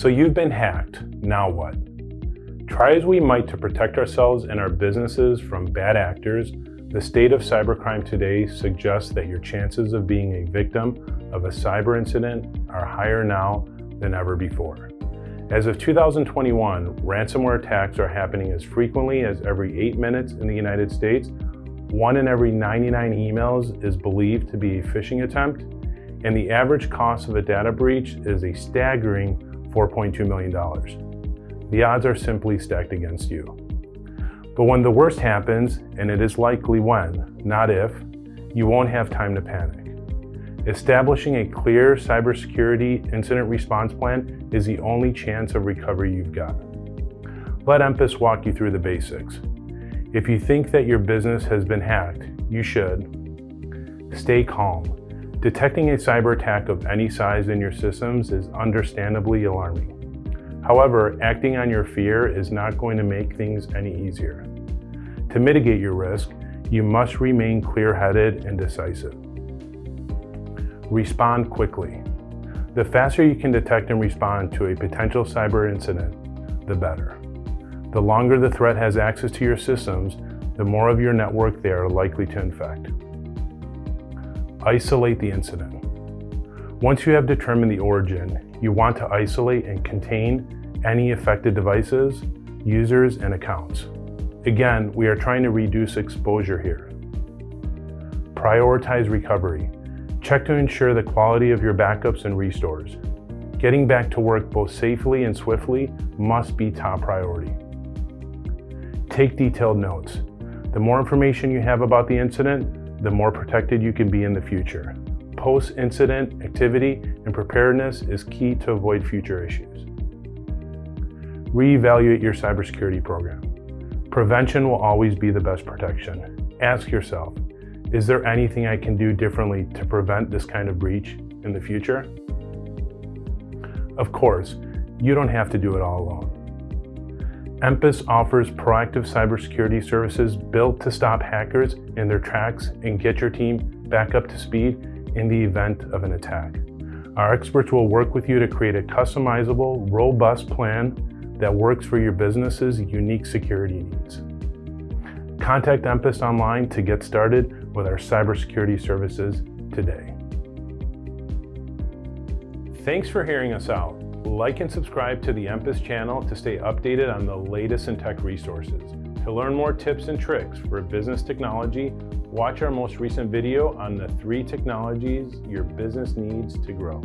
So you've been hacked, now what? Try as we might to protect ourselves and our businesses from bad actors, the state of cybercrime today suggests that your chances of being a victim of a cyber incident are higher now than ever before. As of 2021, ransomware attacks are happening as frequently as every eight minutes in the United States. One in every 99 emails is believed to be a phishing attempt, and the average cost of a data breach is a staggering $4.2 million. The odds are simply stacked against you. But when the worst happens, and it is likely when, not if, you won't have time to panic. Establishing a clear cybersecurity incident response plan is the only chance of recovery you've got. Let Empus walk you through the basics. If you think that your business has been hacked, you should stay calm. Detecting a cyber attack of any size in your systems is understandably alarming. However, acting on your fear is not going to make things any easier. To mitigate your risk, you must remain clear-headed and decisive. Respond quickly. The faster you can detect and respond to a potential cyber incident, the better. The longer the threat has access to your systems, the more of your network they are likely to infect. Isolate the incident. Once you have determined the origin, you want to isolate and contain any affected devices, users, and accounts. Again, we are trying to reduce exposure here. Prioritize recovery. Check to ensure the quality of your backups and restores. Getting back to work both safely and swiftly must be top priority. Take detailed notes. The more information you have about the incident, the more protected you can be in the future. Post-incident activity and preparedness is key to avoid future issues. Reevaluate your cybersecurity program. Prevention will always be the best protection. Ask yourself, is there anything I can do differently to prevent this kind of breach in the future? Of course, you don't have to do it all alone. Empus offers proactive cybersecurity services built to stop hackers in their tracks and get your team back up to speed in the event of an attack. Our experts will work with you to create a customizable, robust plan that works for your business's unique security needs. Contact Empus online to get started with our cybersecurity services today. Thanks for hearing us out. Like and subscribe to the Empus channel to stay updated on the latest in tech resources. To learn more tips and tricks for business technology, watch our most recent video on the three technologies your business needs to grow.